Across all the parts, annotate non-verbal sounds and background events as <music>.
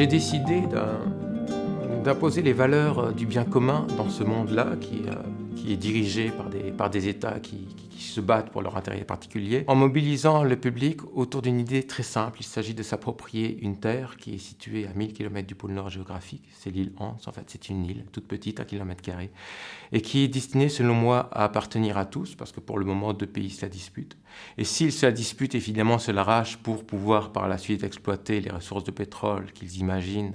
J'ai décidé d'imposer les valeurs du bien commun dans ce monde-là qui, euh, est dirigé par des, États qui, se battent pour leur intérêt particulier, en mobilisant le public autour d'une idée très simple. Il s'agit de s'approprier une terre qui est située à 1000 km du pôle nord géographique. C'est l'île Hans, en fait, c'est une île toute petite, à kilomètre carré, et qui est destinée, selon moi, à appartenir à tous, parce que pour le moment, deux pays se la disputent. Et s'ils se la disputent, évidemment, se l'arrachent pour pouvoir par la suite exploiter les ressources de pétrole qu'ils imaginent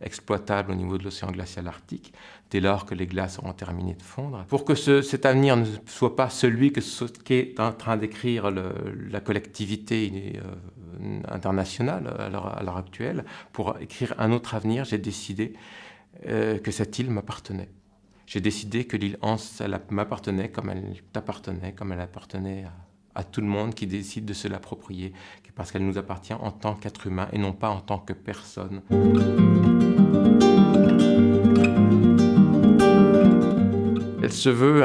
exploitables au niveau de l'océan glacial arctique, dès lors que les glaces auront terminé de fondre. Pour que ce, cet avenir ne soit pas celui qu'est en train d'écrire la collectivité euh, internationale à l'heure actuelle, pour écrire un autre avenir, j'ai décidé euh, que cette île m'appartenait. J'ai décidé que l'île Hans m'appartenait comme elle t'appartenait, comme elle appartenait à à tout le monde qui décide de se l'approprier, parce qu'elle nous appartient en tant qu'être humain et non pas en tant que personne. Elle se veut,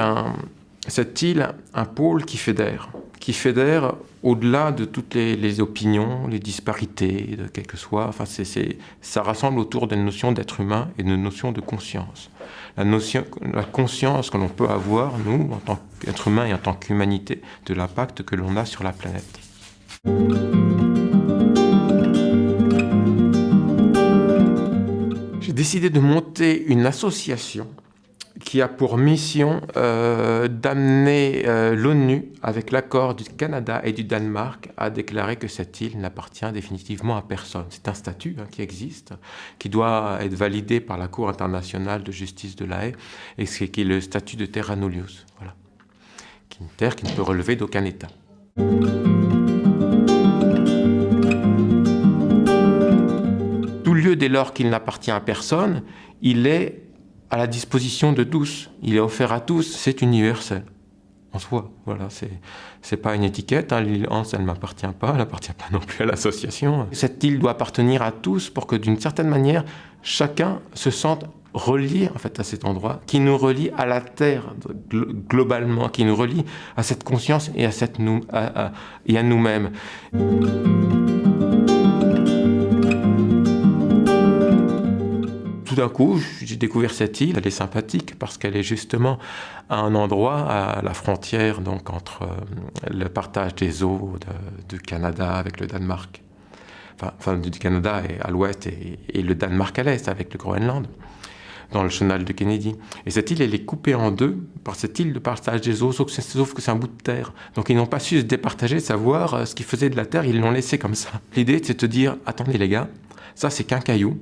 cette île, un pôle qui fédère, qui fédère au-delà de toutes les, opinions, les disparités, de quel que soit. Enfin, ça rassemble autour d'une notion d'être humain et d'une notion de conscience la conscience que l'on peut avoir, nous, en tant qu'être humain et en tant qu'humanité, de l'impact que l'on a sur la planète. J'ai décidé de monter une association qui a pour mission euh, d'amener euh, l'ONU, avec l'accord du Canada et du Danemark, à déclarer que cette île n'appartient définitivement à personne. C'est un statut hein, qui existe, qui doit être validé par la Cour internationale de justice de la Haye, et qui est le statut de terra nullius, voilà. qui est une terre qui ne peut relever d'aucun État. Tout lieu, dès lors qu'il n'appartient à personne, il est à la disposition de tous. Il est offert à tous, c'est universel. En soi, voilà, c'est pas une étiquette. Hein. L'île Hans, elle m'appartient pas, elle n'appartient pas non plus à l'association. Cette île doit appartenir à tous pour que d'une certaine manière, chacun se sente relié en fait à cet endroit, qui nous relie à la Terre globalement, qui nous relie à cette conscience et à, et à nous-mêmes. Tout d'un coup, j'ai découvert cette île. Elle est sympathique parce qu'elle est justement à un endroit, à la frontière donc entre euh, le partage des eaux du Canada avec le Danemark. Enfin, du Canada à l'ouest et, le Danemark à l'est avec le Groenland dans le chenal de Kennedy. Et cette île, elle est coupée en deux par cette île de partage des eaux, sauf que c'est un bout de terre. Donc ils n'ont pas su se départager, savoir euh, ce qu'ils faisaient de la terre, ils l'ont laissé comme ça. L'idée, c'est de dire, attendez les gars, ça c'est qu'un caillou,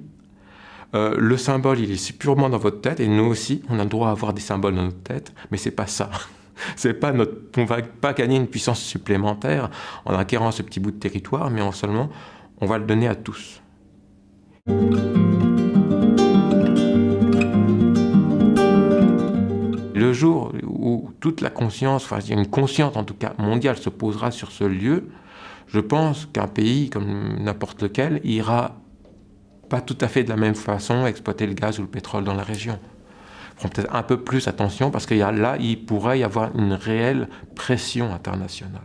euh, le symbole, il est purement dans votre tête, et nous aussi, on a le droit à avoir des symboles dans notre tête, mais c'est pas ça. <laughs> c'est pas notre, on va pas gagner une puissance supplémentaire en acquérant ce petit bout de territoire, mais en seulement, on va le donner à tous. Le jour où toute la conscience, enfin une conscience en tout cas mondiale se posera sur ce lieu, je pense qu'un pays comme n'importe lequel ira pas tout à fait de la même façon exploiter le gaz ou le pétrole dans la région. Prends peut-être un peu plus attention parce que là, il pourrait y avoir une réelle pression internationale.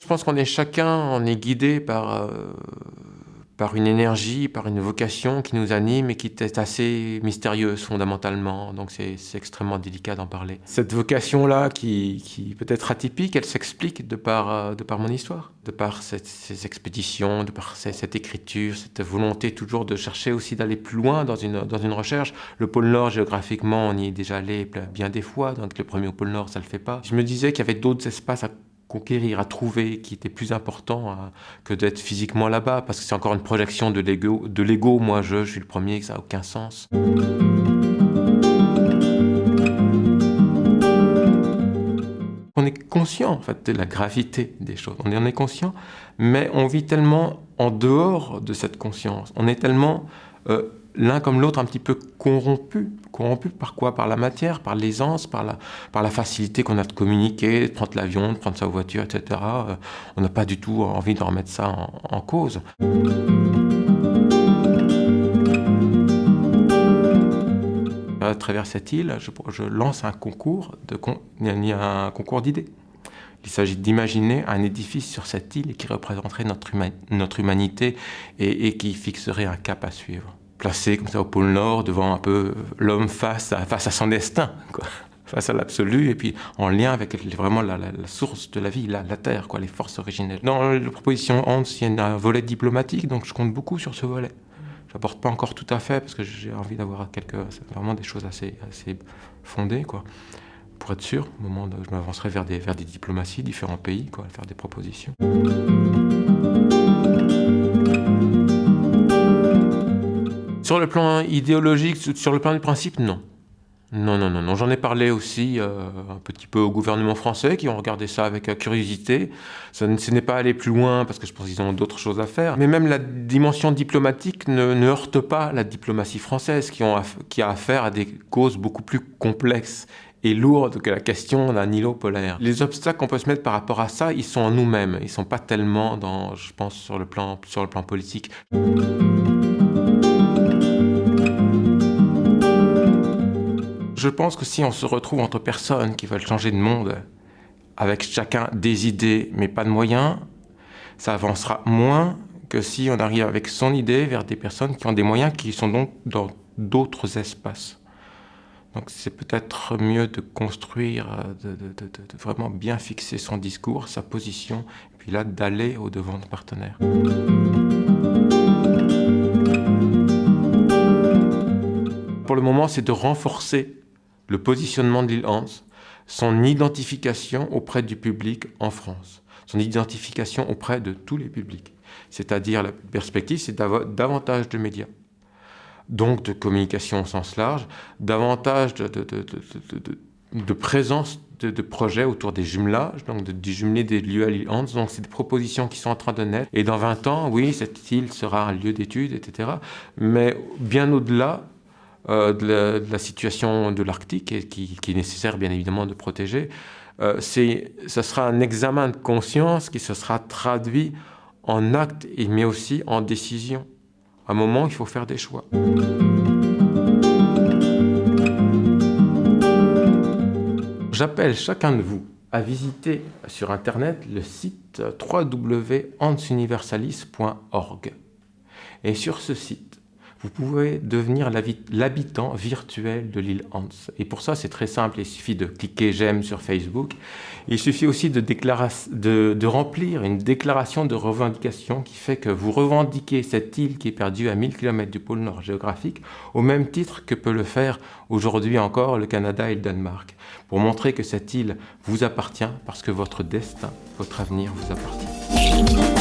Je pense qu'on est chacun, on est guidé par euh, par une énergie, par une vocation qui nous anime et qui est assez mystérieuse fondamentalement, donc c'est extrêmement délicat d'en parler. Cette vocation-là, qui, peut être atypique, elle s'explique de par, euh, mon histoire, de par ces expéditions, de par cette écriture, cette volonté toujours de chercher aussi d'aller plus loin dans une, recherche. Le pôle Nord, géographiquement, on y est déjà allé bien des fois, donc le premier au pôle Nord, ça le fait pas. Je me disais qu'il y avait d'autres espaces à conquérir, à trouver, qui était plus important hein, que d'être physiquement là-bas, parce que c'est encore une projection de l'ego. De moi je, je suis le premier, ça n'a aucun sens. On est conscient en fait de la gravité des choses, on en est conscient, mais on vit tellement en dehors de cette conscience, on est tellement euh, l'un comme l'autre un petit peu corrompu. Corrompu par quoi? Par la matière, par l'aisance, par la, facilité qu'on a de communiquer, de prendre l'avion, de prendre sa voiture, etc. Euh, on n'a pas du tout envie de remettre ça en, cause. À travers cette île, je, lance un concours, de, il concours d'idées. Il s'agit d'imaginer un édifice sur cette île qui représenterait notre, notre humanité et, qui fixerait un cap à suivre. Placé comme ça au pôle Nord, devant un peu l'homme face à, face à son destin, quoi. <laughs> face à l'absolu, et puis en lien avec vraiment la, source de la vie, la, Terre, quoi, les forces originelles. Dans la proposition Hans, il y a un volet diplomatique, donc je compte beaucoup sur ce volet. Je n'apporte pas encore tout à fait, parce que j'ai envie d'avoir vraiment des choses assez, assez fondées, quoi pour être sûr, au moment où je m'avancerai vers des, vers des diplomaties, différents pays, quoi, faire des propositions. Sur le plan idéologique, sur le plan du principe, non. Non, non, non. J'en ai parlé aussi euh, un petit peu au gouvernement français qui ont regardé ça avec curiosité. Ce n'est pas allé plus loin parce que je pense qu'ils ont d'autres choses à faire. Mais même la dimension diplomatique ne, heurte pas la diplomatie française qui, a affaire à des causes beaucoup plus complexes et lourde que la question d'un îlot polaire. Les obstacles qu'on peut se mettre par rapport à ça, ils sont en nous-mêmes. Ils ne sont pas tellement, dans, je pense, sur le plan, sur le plan politique. Je pense que si on se retrouve entre personnes qui veulent changer de monde, avec chacun des idées mais pas de moyens, ça avancera moins que si on arrive avec son idée vers des personnes qui ont des moyens qui sont donc dans d'autres espaces. Donc c'est peut-être mieux de construire, de, vraiment bien fixer son discours, sa position, et puis là d'aller au devant de partenaires. Pour le moment, c'est de renforcer le positionnement de l'île Hans, son identification auprès du public en France, son identification auprès de tous les publics. C'est-à-dire la perspective, c'est davantage de médias donc de communication au sens large, davantage de, de, de, de présence de, projets autour des jumelages, donc du jumelé des lieux à l'île Hans. Donc c'est des propositions qui sont en train de naître. Et dans 20 ans, oui, cette île sera un lieu d'études, etc. Mais bien au-delà euh, de, la, situation de l'Arctique, qui, qui, est nécessaire bien évidemment de protéger, euh, ce sera un examen de conscience qui se sera traduit en actes, mais aussi en décision un moment, il faut faire des choix. J'appelle chacun de vous à visiter sur Internet le site www.ansuniversalis.org. Et sur ce site, vous pouvez devenir l'habitant virtuel de l'île Hans. Et pour ça, c'est très simple, il suffit de cliquer j'aime sur Facebook. Il suffit aussi de, de, de, remplir une déclaration de revendication qui fait que vous revendiquez cette île qui est perdue à 1000 km du pôle Nord géographique, au même titre que peut le faire aujourd'hui encore le Canada et le Danemark, pour montrer que cette île vous appartient parce que votre destin, votre avenir vous appartient.